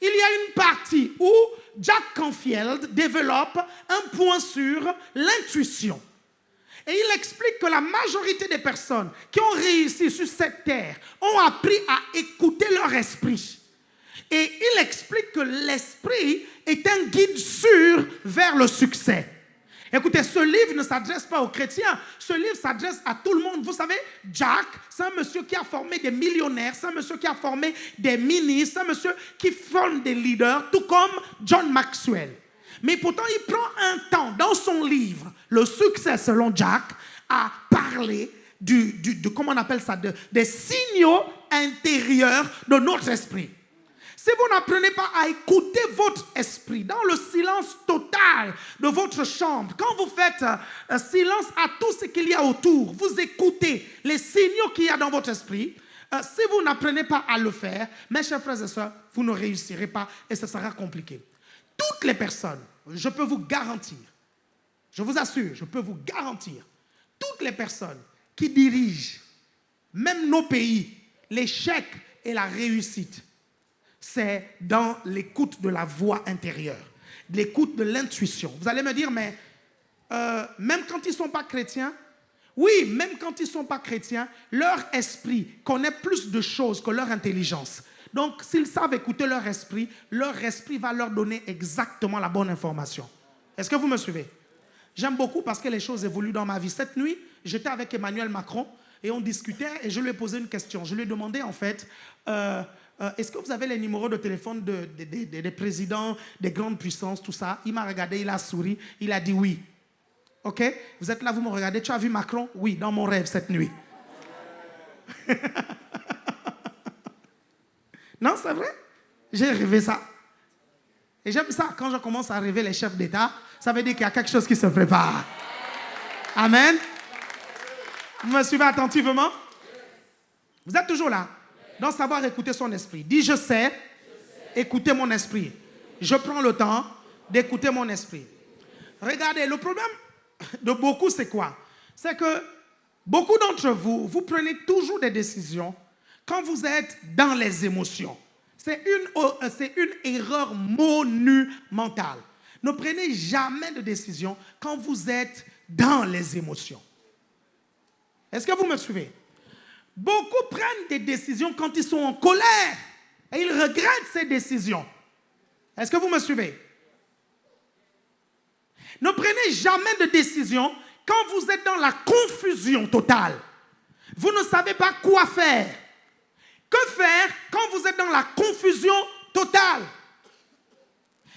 il y a une partie où Jack Canfield développe un point sur l'intuition. Et il explique que la majorité des personnes qui ont réussi sur cette terre ont appris à écouter leur esprit. Et il explique que l'esprit est un guide sûr vers le succès. Écoutez, ce livre ne s'adresse pas aux chrétiens, ce livre s'adresse à tout le monde. Vous savez, Jack, c'est un monsieur qui a formé des millionnaires, c'est un monsieur qui a formé des ministres, c'est un monsieur qui forme des leaders, tout comme John Maxwell. Mais pourtant, il prend un temps dans son livre, Le succès selon Jack, à parler du, de, comment on appelle ça, de- des signaux intérieurs de notre esprit. Si vous n'apprenez pas à écouter votre esprit dans le silence total de votre chambre, quand vous faites euh, silence à tout ce qu'il y a autour, vous écoutez les signaux qu'il y a dans votre esprit, euh, si vous n'apprenez pas à le faire, mes chers frères et sœurs, vous ne réussirez pas et ce sera compliqué. Toutes les personnes, je peux vous garantir, je vous assure, je peux vous garantir, toutes les personnes qui dirigent, même nos pays, l'échec et la réussite, c'est dans l'écoute de la voix intérieure, l'écoute de l'intuition. Vous allez me dire, mais euh, même quand ils ne sont pas chrétiens, oui, même quand ils ne sont pas chrétiens, leur esprit connaît plus de choses que leur intelligence. Donc, s'ils savent écouter leur esprit, leur esprit va leur donner exactement la bonne information. Est-ce que vous me suivez? J'aime beaucoup parce que les choses évoluent dans ma vie. Cette nuit, j'étais avec Emmanuel Macron et on discutait et je lui ai posé une question. Je lui ai demandé en fait, euh, euh, est-ce que vous avez les numéros de téléphone de- de- de- de- des présidents, des grandes puissances, tout ça? Il m'a regardé, il a souri, il a dit oui. Ok? Vous êtes là, vous me regardez. Tu as vu Macron? Oui, dans mon rêve cette nuit. *laughs* non, c'est vrai? J'ai rêvé ça. Et j'aime ça. Quand je commence à rêver les chefs d'État, ça veut dire qu'il y a quelque chose qui se prépare. Amen. Vous me suivez attentivement? Vous êtes toujours là Dans savoir écouter son esprit. Dis je sais, écouter mon esprit. Je prends le temps d'écouter mon esprit. Regardez, le problème de beaucoup, c'est quoi? C'est que beaucoup d'entre vous, vous prenez toujours des décisions quand vous êtes dans les émotions. C'est une, euh, c'est une erreur monumentale. Ne prenez jamais de décision quand vous êtes dans les émotions. Est-ce que vous me suivez? Beaucoup prennent des décisions quand ils sont en colère et ils regrettent ces décisions. Est-ce que vous me suivez? Ne prenez jamais de décision quand vous êtes dans la confusion totale. Vous ne savez pas quoi faire. Que faire quand vous êtes dans la confusion totale?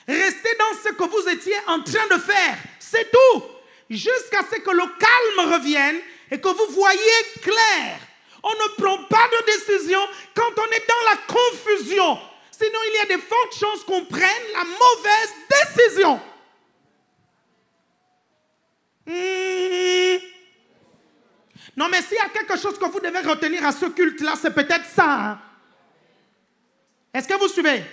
Restez dans ce que vous étiez en train de faire. C'est tout. Jusqu'à ce que le calme revienne et que vous voyez clair. On ne prend pas de décision quand on est dans la confusion. Sinon, il y a de fortes chances qu'on prenne la mauvaise décision. Hmm. Non, mais s'il y a quelque chose que vous devez retenir à ce culte-là, c'est peut-être ça. Hein. Est-ce que vous suivez?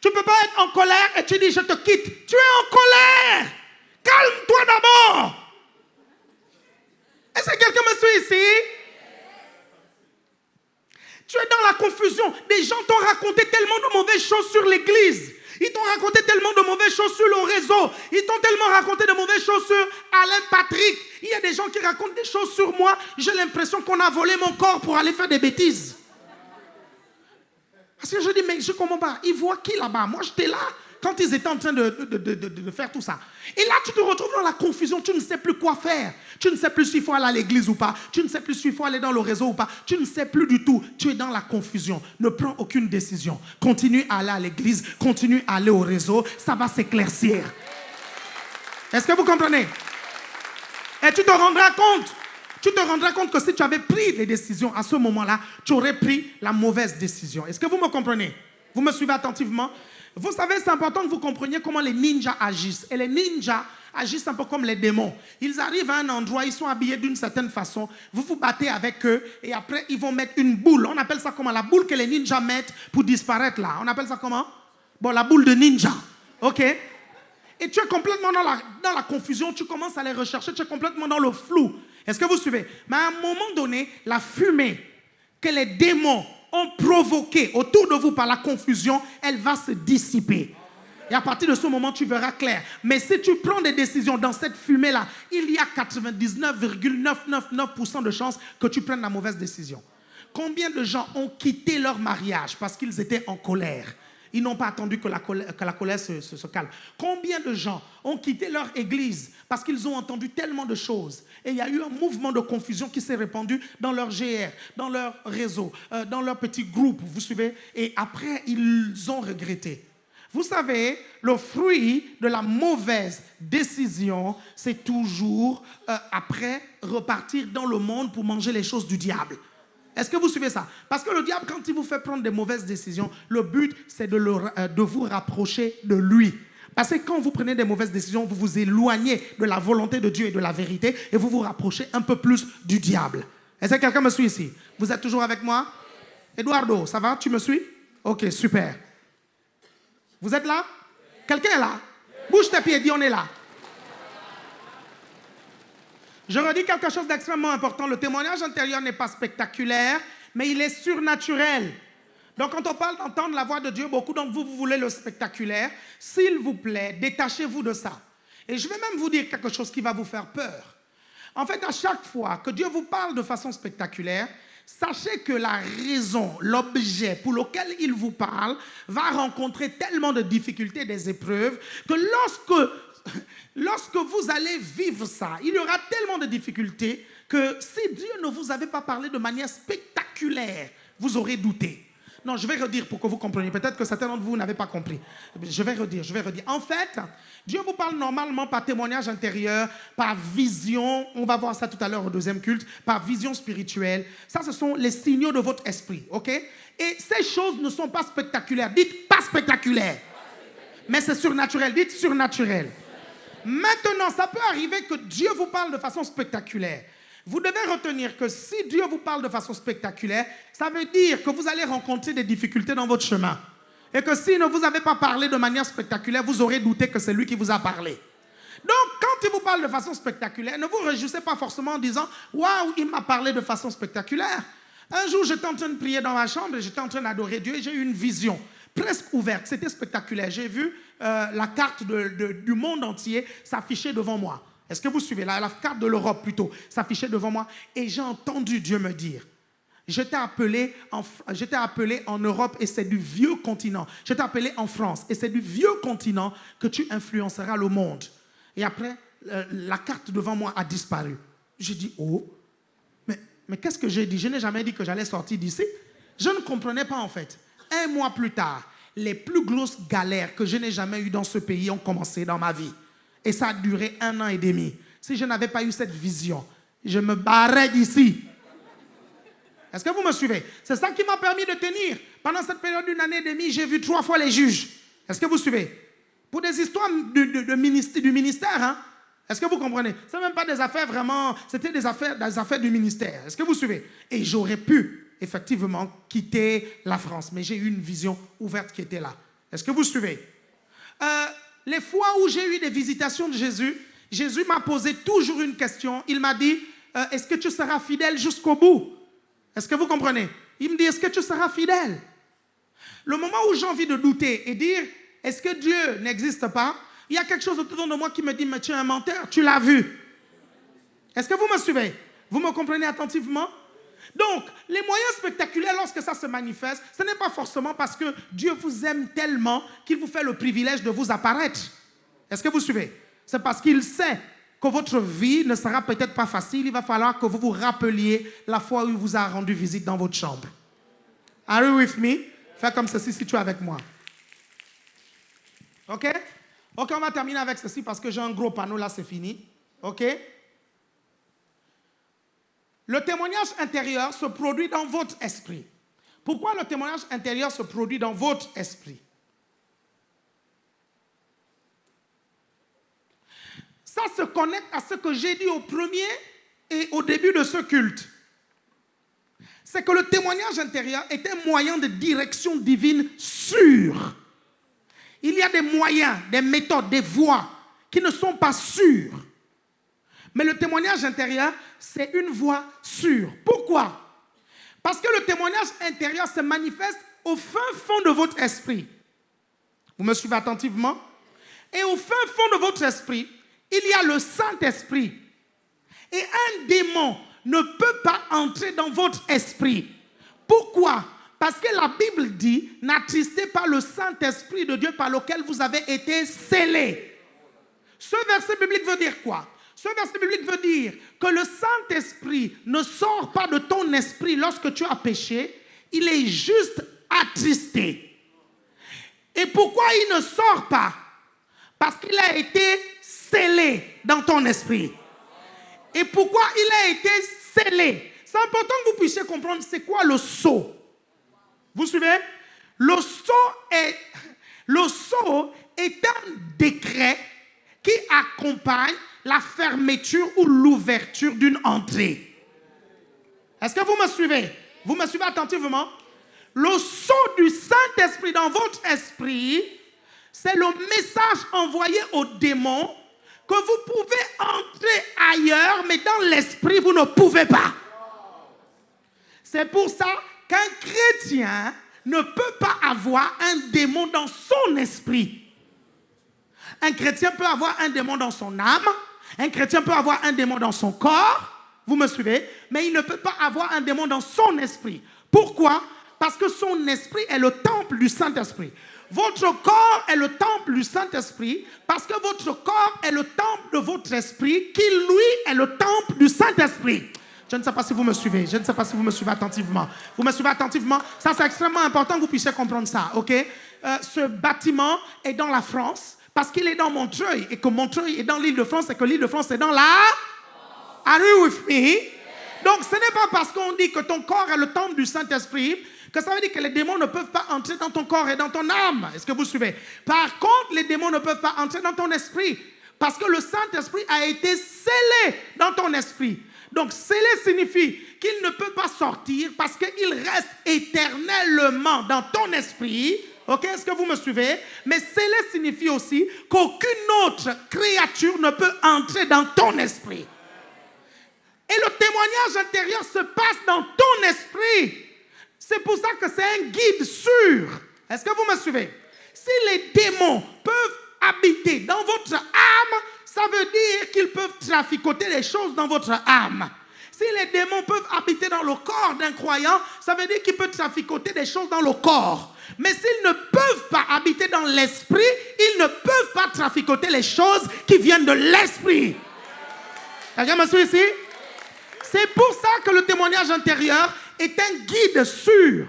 Tu ne peux pas être en colère et tu dis je te quitte. Tu es en colère. Calme-toi d'abord. Est-ce que quelqu'un me suit ici? Tu es dans la confusion. Des gens t'ont raconté tellement de mauvaises choses sur l'église. Ils t'ont raconté tellement de mauvaises choses sur le réseau. Ils t'ont tellement raconté de mauvaises choses sur Alain Patrick. Il y a des gens qui racontent des choses sur moi. J'ai l'impression qu'on a volé mon corps pour aller faire des bêtises. Parce que je dis, mais je comprends pas. Ils voient qui là-bas? Moi, j'étais là quand ils étaient en train de, de, faire tout ça. Et là, tu te retrouves dans la confusion, tu ne sais plus quoi faire. Tu ne sais plus s'il faut aller à l'église ou pas. Tu ne sais plus s'il faut aller dans le réseau ou pas. Tu ne sais plus du tout. Tu es dans la confusion. Ne prends aucune décision. Continue à aller à l'église, continue à aller au réseau. Ça va s'éclaircir. Est-ce que vous comprenez? Et tu te rendras compte. Tu te rendras compte que si tu avais pris les décisions à ce moment-là, tu aurais pris la mauvaise décision. Est-ce que vous me comprenez? Vous me suivez attentivement? Vous savez, c'est important que vous compreniez comment les ninjas agissent. Et les ninjas agissent un peu comme les démons. Ils arrivent à un endroit, ils sont habillés d'une certaine façon, vous vous battez avec eux et après ils vont mettre une boule. On appelle ça comment? La boule que les ninjas mettent pour disparaître là. On appelle ça comment? Bon, la boule de ninja. OK? Et tu es complètement dans la, dans la confusion, tu commences à les rechercher, tu es complètement dans le flou. Est-ce que vous suivez? Mais à un moment donné, la fumée que les démons ont provoqué autour de vous par la confusion, elle va se dissiper. Et à partir de ce moment, tu verras clair. Mais si tu prends des décisions dans cette fumée-là, il y a 99,999% de chances que tu prennes la mauvaise décision. Combien de gens ont quitté leur mariage parce qu'ils étaient en colère? Ils n'ont pas attendu que la colère, se, calme. Combien de gens ont quitté leur église parce qu'ils ont entendu tellement de choses et il y a eu un mouvement de confusion qui s'est répandu dans leur GR, dans leur réseau, euh, dans leur petit groupe, vous suivez Et après, ils ont regretté. Vous savez, le fruit de la mauvaise décision, c'est toujours euh, après repartir dans le monde pour manger les choses du diable. Est-ce que vous suivez ça? Parce que le diable, quand il vous fait prendre des mauvaises décisions, le but, c'est de, euh, de vous rapprocher de lui. Parce que quand vous prenez des mauvaises décisions, vous vous éloignez de la volonté de Dieu et de la vérité et vous vous rapprochez un peu plus du diable. Est-ce que quelqu'un me suit ici? Vous êtes toujours avec moi? Eduardo, ça va? Tu me suis? Ok, super. Vous êtes là? Quelqu'un est là? Bouge tes pieds, dis on est là. Je redis quelque chose d'extrêmement important. Le témoignage intérieur n'est pas spectaculaire, mais il est surnaturel. Donc quand on parle d'entendre la voix de Dieu, beaucoup d'entre vous, vous voulez le spectaculaire. S'il vous plaît, détachez-vous de ça. Et je vais même vous dire quelque chose qui va vous faire peur. En fait, à chaque fois que Dieu vous parle de façon spectaculaire, sachez que la raison, l'objet pour lequel il vous parle, va rencontrer tellement de difficultés, des épreuves, que lorsque lorsque vous allez vivre ça, il y aura tellement de difficultés que si Dieu ne vous avait pas parlé de manière spectaculaire, vous aurez douté. Non, je vais redire pour que vous compreniez. Peut-être que certains d'entre vous n'avez pas compris. Je vais redire, je vais redire. En fait, Dieu vous parle normalement par témoignage intérieur, par vision. On va voir ça tout à l'heure au deuxième culte. Par vision spirituelle. Ça, ce sont les signaux de votre esprit. OK? Et ces choses ne sont pas spectaculaires. Dites pas spectaculaires. Mais c'est surnaturel. Dites surnaturel. Maintenant, ça peut arriver que Dieu vous parle de façon spectaculaire. Vous devez retenir que si Dieu vous parle de façon spectaculaire, ça veut dire que vous allez rencontrer des difficultés dans votre chemin. Et que si ne vous avez pas parlé de manière spectaculaire, vous aurez douté que c'est lui qui vous a parlé. Donc, quand il vous parle de façon spectaculaire, ne vous réjouissez pas forcément en disant Waouh, il m'a parlé de façon spectaculaire. Un jour, j'étais en train de prier dans ma chambre et j'étais en train d'adorer Dieu et j'ai eu une vision presque ouverte. C'était spectaculaire. J'ai vu euh, la carte du monde entier s'afficher devant moi. Est-ce que vous suivez la, la carte de l'Europe plutôt s'affichait devant moi et j'ai entendu Dieu me dire J'étais appelé, appelé en Europe et c'est du vieux continent. J'étais appelé en France et c'est du vieux continent que tu influenceras le monde. Et après, euh, la carte devant moi a disparu. J'ai dit, oh, mais, mais qu'est-ce que j'ai dit? Je n'ai jamais dit que j'allais sortir d'ici. Je ne comprenais pas en fait. Un mois plus tard, les plus grosses galères que je n'ai jamais eues dans ce pays ont commencé dans ma vie. Et ça a duré un an et demi. Si je n'avais pas eu cette vision, je me barrais d'ici. Est-ce que vous me suivez? C'est ça qui m'a permis de tenir. Pendant cette période d'une année et demie, j'ai vu trois fois les juges. Est-ce que vous suivez? Pour des histoires du ministère. hein? Est-ce que vous comprenez? Ce même pas des affaires vraiment, c'était des affaires, des affaires du ministère. Est-ce que vous suivez? Et j'aurais pu effectivement quitter la France, mais j'ai eu une vision ouverte qui était là. Est-ce que vous suivez? Euh, Les fois où j'ai eu des visitations de Jésus, Jésus m'a posé toujours une question. Il m'a dit, euh, est-ce que tu seras fidèle jusqu'au bout? Est-ce que vous comprenez? Il me dit, est-ce que tu seras fidèle? Le moment où j'ai envie de douter et dire, est-ce que Dieu n'existe pas? Il y a quelque chose autour de moi qui me dit, mais tu es un menteur, tu l'as vu. Est-ce que vous me suivez? Vous me comprenez attentivement? Donc, les moyens spectaculaires, lorsque ça se manifeste, ce n'est pas forcément parce que Dieu vous aime tellement qu'il vous fait le privilège de vous apparaître. Est-ce que vous suivez? C'est parce qu'il sait que votre vie ne sera peut-être pas facile. Il va falloir que vous vous rappeliez la fois où il vous a rendu visite dans votre chambre. Are you with me? Fais comme ceci si tu es avec moi. OK? OK, on va terminer avec ceci parce que j'ai un gros panneau là, c'est fini. OK? Le témoignage intérieur se produit dans votre esprit. Pourquoi le témoignage intérieur se produit dans votre esprit? Ça se connecte à ce que j'ai dit au premier et au début de ce culte. C'est que le témoignage intérieur est un moyen de direction divine sûr. Il y a des moyens, des méthodes, des voies qui ne sont pas sûres. Mais le témoignage intérieur, c'est une voie sûre. Pourquoi? Parce que le témoignage intérieur se manifeste au fin fond de votre esprit. Vous me suivez attentivement? Et au fin fond de votre esprit, il y a le Saint-Esprit. Et un démon ne peut pas entrer dans votre esprit. Pourquoi? Parce que la Bible dit, n'attristez pas le Saint-Esprit de Dieu par lequel vous avez été scellés. Ce verset biblique veut dire quoi? Ce verset biblique veut dire que le Saint-Esprit ne sort pas de ton esprit lorsque tu as péché, il est juste attristé. Et pourquoi il ne sort pas? Parce qu'il a été scellé dans ton esprit. Et pourquoi il a été scellé? C'est important que vous puissiez comprendre c'est quoi le sceau. Vous suivez? Le sceau le sceau est un décret qui accompagne la fermeture ou l'ouverture d'une entrée. Est-ce que vous me suivez? Vous me suivez attentivement? Le sceau du Saint-Esprit dans votre esprit, c'est le message envoyé au démon que vous pouvez entrer ailleurs, mais dans l'esprit, vous ne pouvez pas. C'est pour ça qu'un chrétien ne peut pas avoir un démon dans son esprit. Un chrétien peut avoir un démon dans son âme, un chrétien peut avoir un démon dans son corps, vous me suivez, mais il ne peut pas avoir un démon dans son esprit. Pourquoi? Parce que son esprit est le temple du Saint-Esprit. Votre corps est le temple du Saint-Esprit parce que votre corps est le temple de votre esprit qui, lui, est le temple du Saint-Esprit. Je ne sais pas si vous me suivez. Je ne sais pas si vous me suivez attentivement. Vous me suivez attentivement. Ça, c'est extrêmement important que vous puissiez comprendre ça, ok? Euh, Ce bâtiment est dans la France parce qu'il est dans Montreuil et que Montreuil est dans l'île de France et que l'île de France est dans la... Are you with me? Donc, ce n'est pas parce qu'on dit que ton corps est le temple du Saint-Esprit que ça veut dire que les démons ne peuvent pas entrer dans ton corps et dans ton âme. Est-ce que vous suivez? Par contre, les démons ne peuvent pas entrer dans ton esprit parce que le Saint-Esprit a été scellé dans ton esprit. Donc, scellé signifie qu'il ne peut pas sortir parce qu'il reste éternellement dans ton esprit. Ok, est-ce que vous me suivez? Mais scellé signifie aussi qu'aucune autre créature ne peut entrer dans ton esprit. Et le témoignage intérieur se passe dans ton esprit. C'est pour ça que c'est un guide sûr. Est-ce que vous me suivez? Si les démons peuvent habiter dans votre âme, ça veut dire qu'ils peuvent traficoter les choses dans votre âme. Si les démons peuvent habiter dans le corps d'un croyant, ça veut dire qu'ils peuvent traficoter des choses dans le corps. Mais s'ils ne peuvent pas habiter dans l'esprit, ils ne peuvent pas traficoter les choses qui viennent de l'esprit. Quelqu'un me ici? C'est pour ça que le témoignage intérieur est un guide sûr.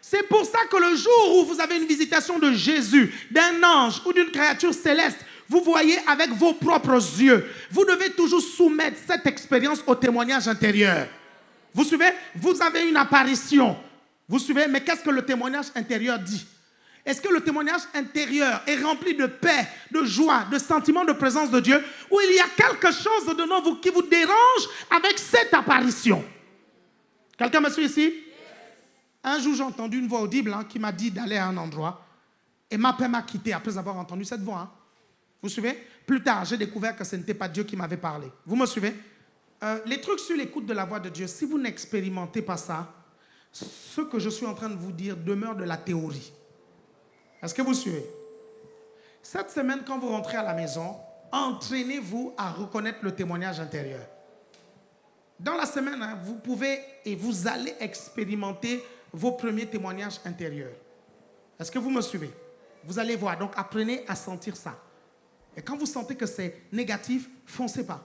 C'est pour ça que le jour où vous avez une visitation de Jésus, d'un ange ou d'une créature céleste, vous voyez avec vos propres yeux. Vous devez toujours soumettre cette expérience au témoignage intérieur. Vous suivez? Vous avez une apparition. Vous suivez Mais qu'est-ce que le témoignage intérieur dit? Est-ce que le témoignage intérieur est rempli de paix, de joie, de sentiment de présence de Dieu Ou il y a quelque chose dedans vous qui vous dérange avec cette apparition? Quelqu'un me suit ici? Un jour, j'ai entendu une voix audible hein, qui m'a dit d'aller à un endroit. Et ma paix m'a quitté après avoir entendu cette voix. hein. Vous suivez? Plus tard, j'ai découvert que ce n'était pas Dieu qui m'avait parlé. Vous me suivez? Euh, Les trucs sur l'écoute de la voix de Dieu, si vous n'expérimentez pas ça, ce que je suis en train de vous dire demeure de la théorie. Est-ce que vous suivez? Cette semaine, quand vous rentrez à la maison, entraînez-vous à reconnaître le témoignage intérieur. Dans la semaine, hein, vous pouvez et vous allez expérimenter vos premiers témoignages intérieurs. Est-ce que vous me suivez? Vous allez voir, donc apprenez à sentir ça. Et quand vous sentez que c'est négatif, foncez pas.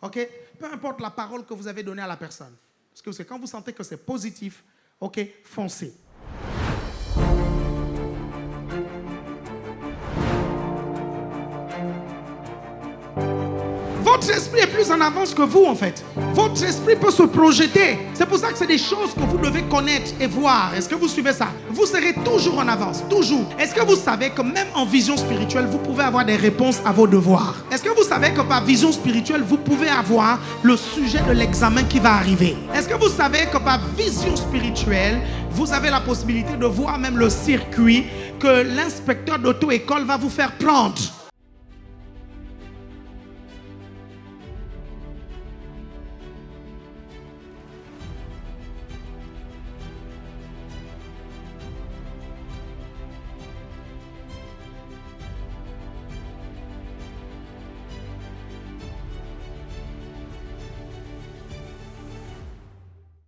OK? Peu importe la parole que vous avez donnée à la personne. Parce que quand vous sentez que c'est positif, OK, foncez. Votre esprit est plus en avance que vous, en fait. Votre esprit peut se projeter. C'est pour ça que c'est des choses que vous devez connaître et voir. Est-ce que vous suivez ça? Vous serez toujours en avance, toujours. Est-ce que vous savez que même en vision spirituelle, vous pouvez avoir des réponses à vos devoirs? Est-ce que vous savez que par vision spirituelle, vous pouvez avoir le sujet de l'examen qui va arriver? Est-ce que vous savez que par vision spirituelle, vous avez la possibilité de voir même le circuit que l'inspecteur d'auto-école va vous faire prendre?